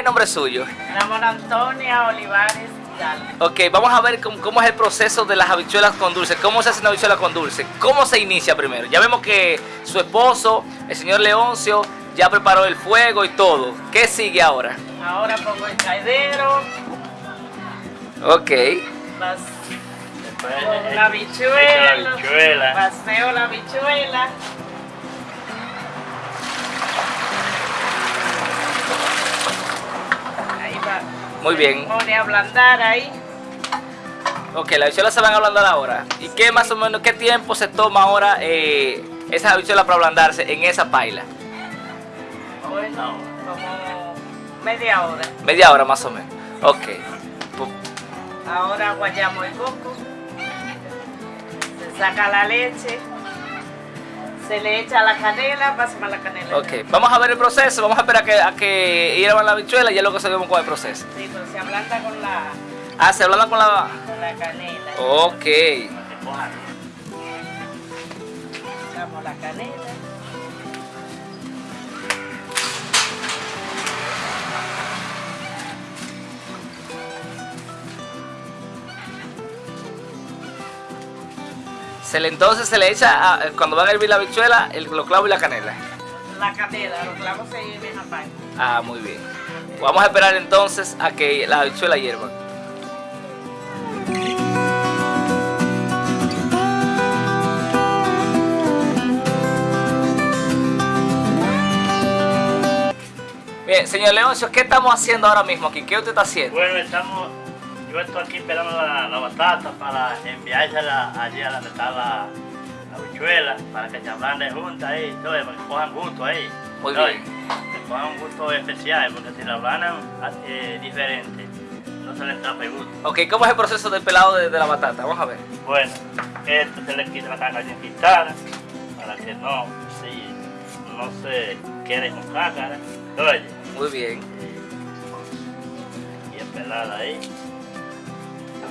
el nombre suyo? Ramón Antonia Olivares Ok, vamos a ver cómo, es el proceso de las habichuelas con dulce. ¿Cómo se hace una habichuela con dulce? ¿Cómo se inicia primero? Ya vemos que su esposo, el señor Leoncio, ya preparó el fuego y todo. ¿Qué sigue ahora? Ahora pongo el caidero. Ok. la habichuela. La habichuela. Paseo la habichuela. Muy bien. Pone a ablandar ahí. Ok, las habichuelas se van a ablandar ahora. ¿Y qué más o menos, qué tiempo se toma ahora eh, esas habichuelas para ablandarse en esa paila? Bueno, como media hora. Media hora más o menos. Ok. Ahora guayamos el coco. Se saca la leche. Se le echa la canela, pasa la canela. Ok, vamos a ver el proceso, vamos a esperar a que, a que hiervan la habichuela y ya luego seguimos con el proceso. Sí, pero se ablanda con la... Ah, se ablanda con la... Con la canela. Ok. Echamos la canela. Se le, entonces se le echa, cuando va a hervir la bichuela, el, los clavos y la canela. La canela, los clavos se hierven aparte. Ah, muy bien. Vamos a esperar entonces a que la bichuela hierva. Bien, señor Leoncio, ¿qué estamos haciendo ahora mismo aquí? ¿Qué usted está haciendo? Bueno, estamos yo estoy aquí esperando la, batata para enviársela allí a la está la, habichuela, para que se ablande juntas ahí, todo, para que cojan gusto ahí. Muy bien. Que cojan un gusto especial, porque si la ablandan eh, diferente, no se les tape gusto. Ok, ¿cómo es el proceso del pelado de, la batata? Vamos a ver. Bueno, esto se le quita la caja bien quitada, para que no, sí, no se quede con cácara. Oye. Muy bien. Y, y pelada ahí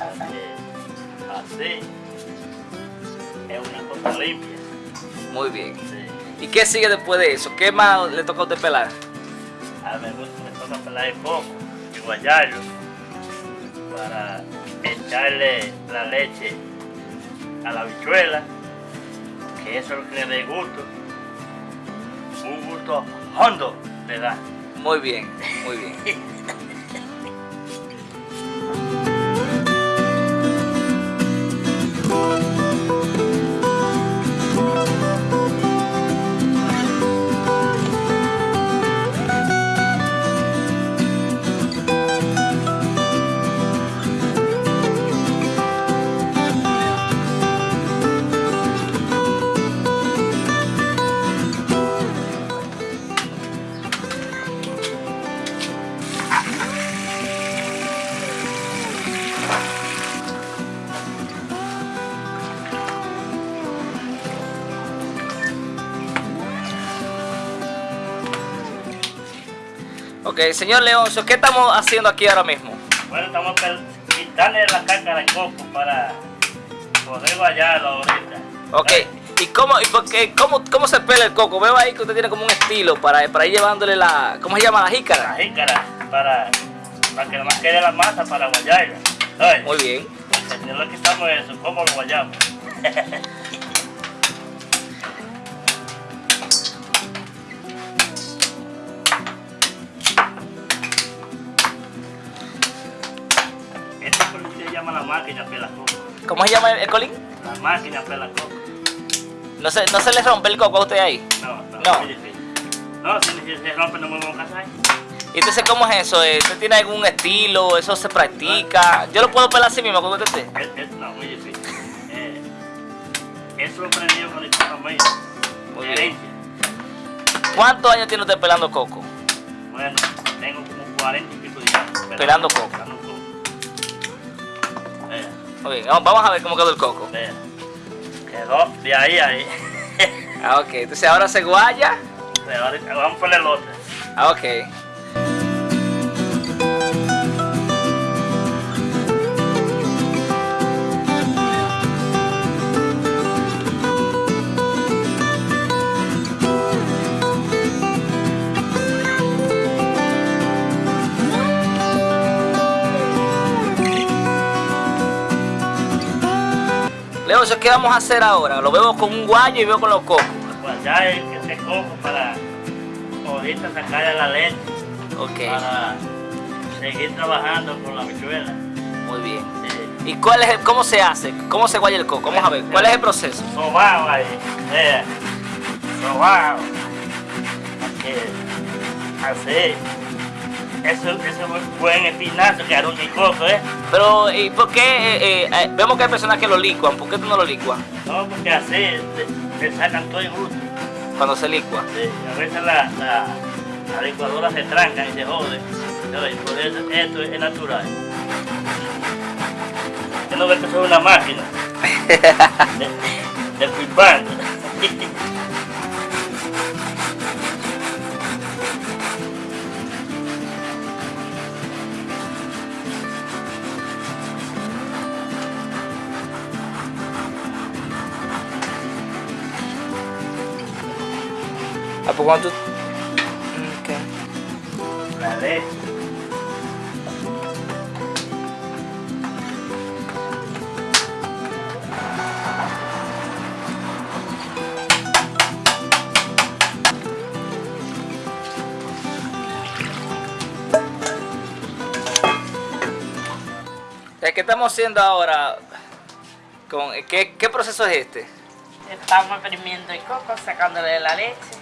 así es una cosa limpia. Muy bien. ¿Y qué sigue después de eso? ¿Qué más le toca a usted pelar? A mí me toca pelar el coco y guayarlo para echarle la leche a la bichuela, que eso es lo que le dé gusto. Un gusto hondo le da. Muy bien, muy bien. Ok, señor Leoncio, ¿qué estamos haciendo aquí ahora mismo? Bueno, estamos quitarle la cáscara de coco para poder guayarlo ahorita. Ok, ¿y, cómo, y por qué, cómo, cómo se pela el coco? Veo ahí que usted tiene como un estilo para, para ir llevándole la... ¿Cómo se llama? ¿La jícara? La jícara, para, para que nomás quede la masa para guayarla. Muy bien. No le quitamos eso, ¿cómo lo guayamos? la máquina pela coco. ¿Cómo se llama el, colín? La máquina pela coco. ¿No se, ¿No se le rompe el coco a usted ahí? No, no. No, no si, se rompe no me voy a casar. ¿Y entonces cómo es eso? ¿Usted tiene algún estilo? ¿Eso se practica? ¿Yo lo puedo pelar así mismo usted? Es, no, muy difícil. Eh, eso lo aprendí con el coco mío. Muy bien. ¿Cuántos años tiene usted pelando coco? Bueno, tengo como 40 y pico de años. Pelando, coco. Bien, vamos a ver cómo quedó el coco. Quedó de ahí a ahí. ah, ok. Entonces ahora se guaya. Vamos a poner el otro. Ah, ok. ¿Qué vamos a hacer ahora? Lo veo con un guayo y veo con los cocos. Guayar el que se cojo para ahorita sacarle la leche. Ok, Para seguir trabajando con la bichuela. muy bien. Sí. ¿Y cuál es el, cómo se hace? ¿Cómo se guaya el coco? Vamos a ver, ¿cuál es el proceso? Sobao ahí. Eh. Sobao. Así. Eso, eso es muy buen espinazo que aruña y ¿eh? Pero, ¿y por qué? eh, eh, eh, vemos que hay personas que lo licuan, ¿por qué tú no lo licuas No, porque así le sacan todo el gusto. cuando se licua? Sí, a veces la, la, la licuadora se tranca y se jode. ¿sabes? Por eso esto es natural. Yo no veo que soy una máquina de, de leche. Eh, ¿Qué estamos haciendo ahora? Con, ¿qué, ¿Qué proceso es este? Estamos exprimiendo el coco, sacándole la leche.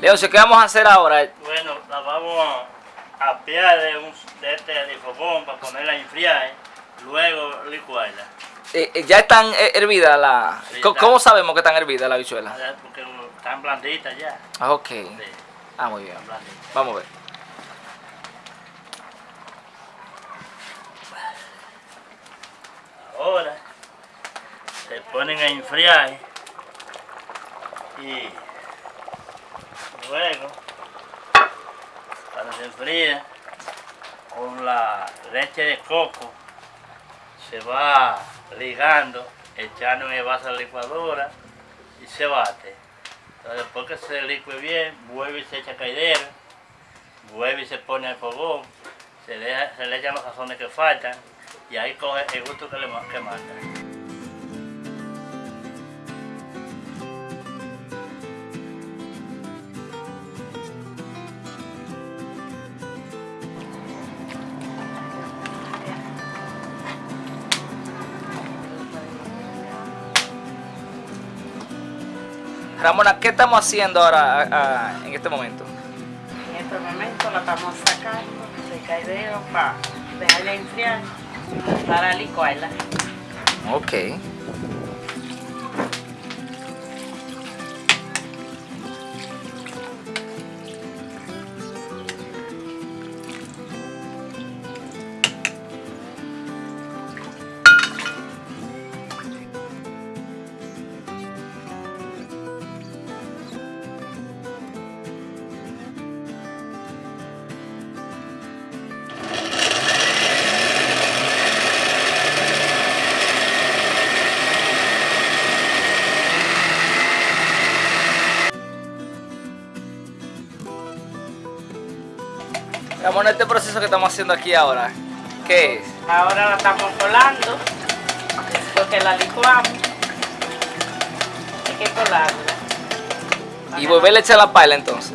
Leoncio, ¿qué vamos a hacer ahora? Bueno, la vamos a apiar de, un, de este de fogón para ponerla a enfriar. ¿eh? Luego licuarla. Eh, eh, ya están hervidas la... Sí, ¿Cómo, sabemos que están hervidas la bichuela? Porque están blanditas ya. Ah, ok. Sí, Ah, muy bien. Vamos a ver. Ahora se ponen a enfriar y luego cuando se enfría con la leche de coco se va ligando, echando en el vaso a la licuadora y se bate. Entonces después que se licue bien, vuelve y se echa caidero, vuelve y se pone al fogón, se, deja- se le echan los sazones que faltan y ahí coge el gusto que le que manda. Ramona, ¿qué estamos haciendo ahora ah, en este momento? En este momento la estamos sacando de caidero para dejarla enfriar para licuarla. Ok. Ramona, este proceso que estamos haciendo aquí ahora, ¿qué es? Ahora la estamos colando. Después que la licuamos, hay que colarla. Y volverle a echar la paila entonces.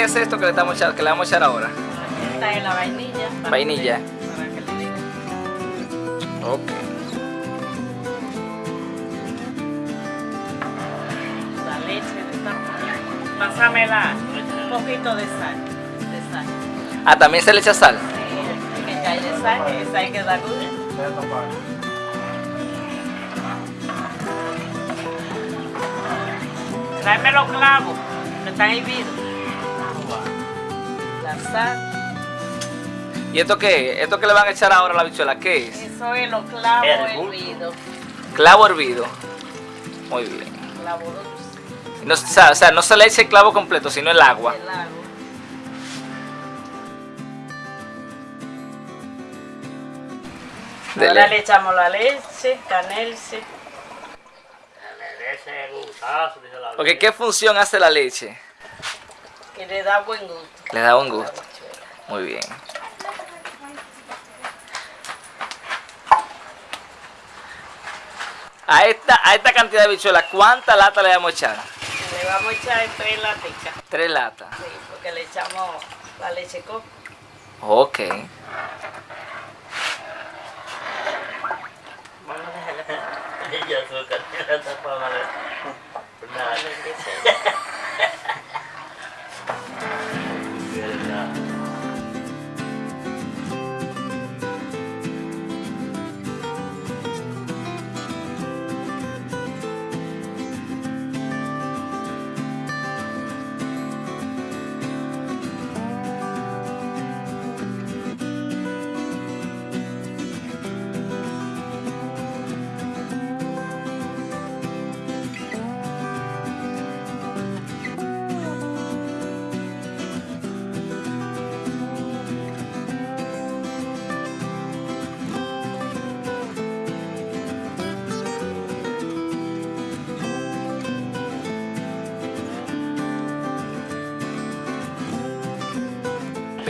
Qué es esto que le, estamos echando- que le vamos a echar ahora? Esta es la vainilla. para Vainilla. que- Para que le diga. Ok. La leche de esta Pásamela. Un poquito de sal. De sal. Ah, también se le echa sal. Sí, hay que echarle sal, esa hay que dar gusto. Tráeme los clavos, que están hirvidos. La. ¿Y esto qué es? ¿Esto que le van a echar ahora a la bichuela? ¿Qué es? Eso es los clavos Hervor. hervidos. Clavo hervido. Muy bien. Clavo dulce. No, o sea, o sea, no se le echa el clavo completo, sino el agua. El agua. Dele. Ahora le echamos la leche, canelce. Ese gustazo, dice la Ok, ¿qué función hace la leche? Que le da buen gusto. Le da la gusto. Muy bien. A esta, a esta cantidad de bichuelas, ¿cuántas latas le vamos a echar? Le vamos a echar tres laticas, Tres latas. sí, porque le echamos la leche coco. Ok. Vamos a dejarla Ella azúcar, tiene esta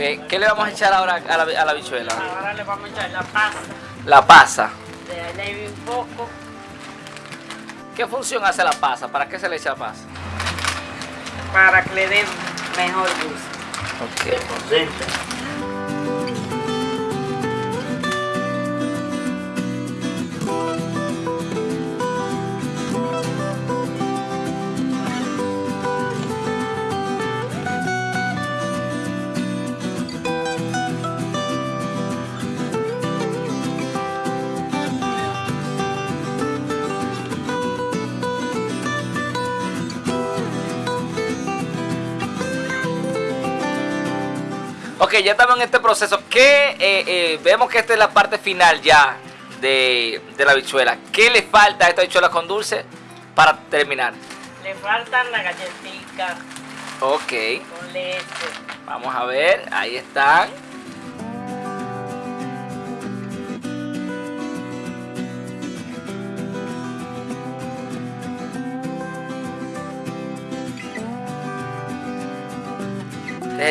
¿Qué le vamos a echar ahora a la, a la bichuela? Ahora le vamos a echar la pasta. La pasa. De ahí un poco ¿Qué función hace la pasa? ¿Para qué se le echa pasa? para que le dé mejor gusto. Ok. Concentra. Ok, ya estamos en este proceso. ¿Qué, eh, eh, vemos que esta es la parte final ya de, de la bichuela. ¿Qué le falta a esta bichuela con dulce para terminar? Le faltan las galletitas Ok, con leche. vamos a ver. Ahí están.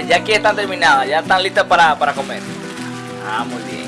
Ya aquí están terminadas, ya están listas para, para comer. Ah, muy bien.